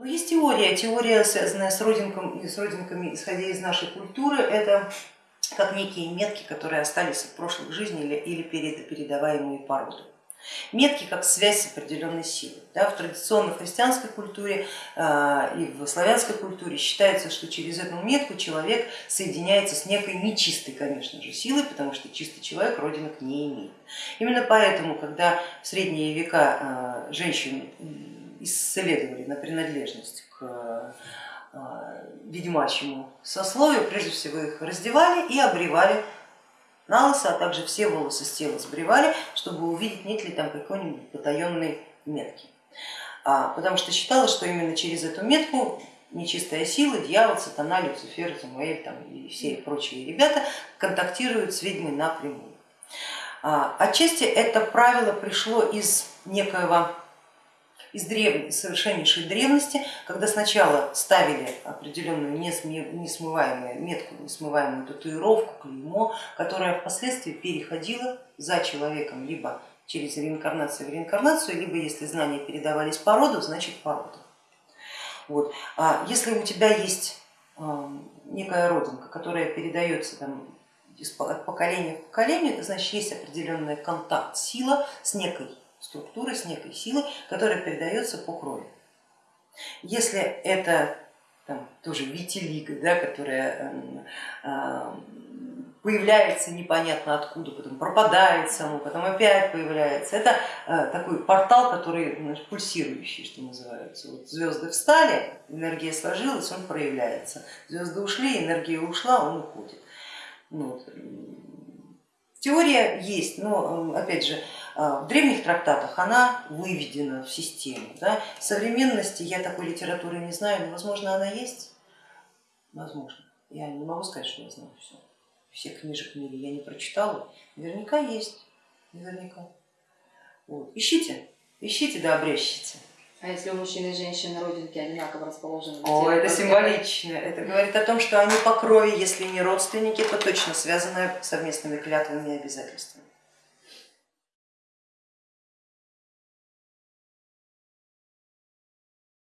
Ну, есть теория, теория, связанная с, родинком, с родинками, исходя из нашей культуры, это как некие метки, которые остались от прошлых жизней или, или передаваемые по роду. Метки как связь с определенной силой. Да, в традиционной христианской культуре э, и в славянской культуре считается, что через эту метку человек соединяется с некой нечистой, конечно же, силой, потому что чистый человек родинок не имеет. Именно поэтому, когда в средние века э, женщин исследовали на принадлежность к э, ведьмачьему сословию, прежде всего их раздевали и обревали на лысо, а также все волосы с тела сбривали, чтобы увидеть, нет ли там какой-нибудь потаенной метки. А, потому что считалось, что именно через эту метку нечистая сила, дьявол, сатана, Люцифер, Самуэль там, и все прочие ребята контактируют с ведьмой напрямую. А, отчасти это правило пришло из некоего из древ... совершеннейшей древности, когда сначала ставили определенную несмываемую метку, несмываемую татуировку, клеймо, которая впоследствии переходила за человеком либо через реинкарнацию в реинкарнацию, либо если знания передавались по роду, значит по роду. Вот. А если у тебя есть некая родинка, которая передается там, от поколения в поколение, это значит есть определенный контакт, сила с некой структуры, с некой силой, которая передается по крови. Если это там, тоже витилиго, да, которая э, появляется непонятно откуда, потом пропадает само, потом опять появляется. Это э, такой портал, который значит, пульсирующий, что называется. Вот звезды встали, энергия сложилась, он проявляется. Звезды ушли, энергия ушла, он уходит. Вот. Теория есть, но опять же в древних трактатах она выведена в систему. Да? В современности я такой литературы не знаю, но возможно она есть, возможно. Я не могу сказать, что я знаю все. Всех книжек в мире я не прочитала, наверняка есть, наверняка. Вот. Ищите, ищите да обрящите. А если у мужчины и женщины родинки одинаково расположены? О, это символично. Это говорит о том, что они по крови, если не родственники, то точно связаны совместными клятвами и обязательствами.